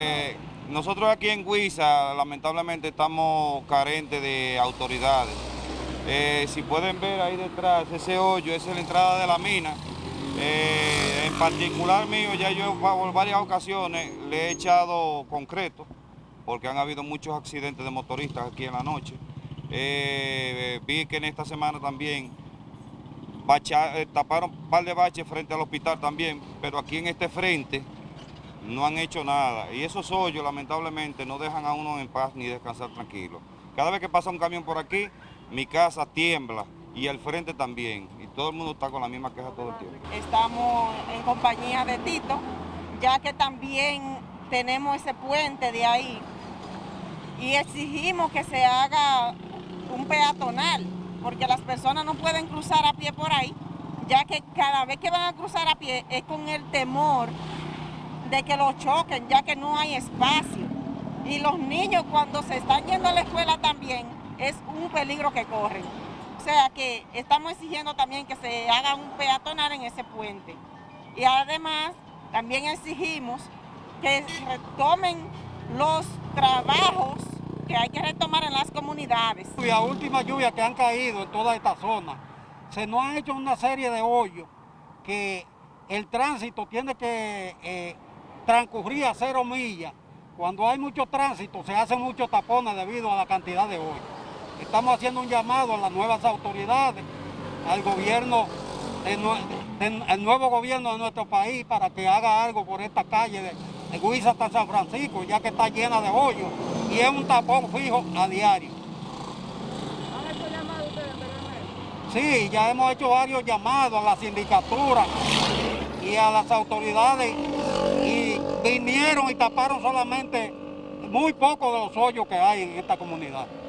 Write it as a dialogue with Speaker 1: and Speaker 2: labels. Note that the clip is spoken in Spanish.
Speaker 1: Eh, nosotros aquí en Huiza lamentablemente estamos carentes de autoridades. Eh, si pueden ver ahí detrás, ese hoyo, es la entrada de la mina. Eh, en particular mío, ya yo por varias ocasiones le he echado concreto, porque han habido muchos accidentes de motoristas aquí en la noche. vi que en esta semana también taparon un par de baches frente al hospital también, pero aquí en este frente no han hecho nada. Y esos hoyos, lamentablemente, no dejan a uno en paz ni descansar tranquilo. Cada vez que pasa un camión por aquí, mi casa tiembla y el frente también. Y todo el mundo está con la misma queja todo el tiempo.
Speaker 2: Estamos en compañía de Tito, ya que también tenemos ese puente de ahí y exigimos que se haga un peatonal, porque las personas no pueden cruzar a pie por ahí, ya que cada vez que van a cruzar a pie es con el temor de que los choquen, ya que no hay espacio. Y los niños cuando se están yendo a la escuela también es un peligro que corren. O sea que estamos exigiendo también que se haga un peatonal en ese puente. Y además también exigimos que retomen los trabajos que hay que retomar en las comunidades.
Speaker 3: La última lluvia que han caído en toda esta zona, se nos han hecho una serie de hoyos que el tránsito tiene que eh, transcurría cero millas. Cuando hay mucho tránsito se hacen muchos tapones debido a la cantidad de hoy. Estamos haciendo un llamado a las nuevas autoridades, al gobierno, el nuevo gobierno de nuestro país para que haga algo por esta calle de, de hasta San Francisco, ya que está llena de hoyos y es un tapón fijo a diario.
Speaker 2: ¿Han hecho llamados ustedes
Speaker 3: Sí, ya hemos hecho varios llamados a la sindicatura y a las autoridades vinieron y taparon solamente muy poco de los hoyos que hay en esta comunidad.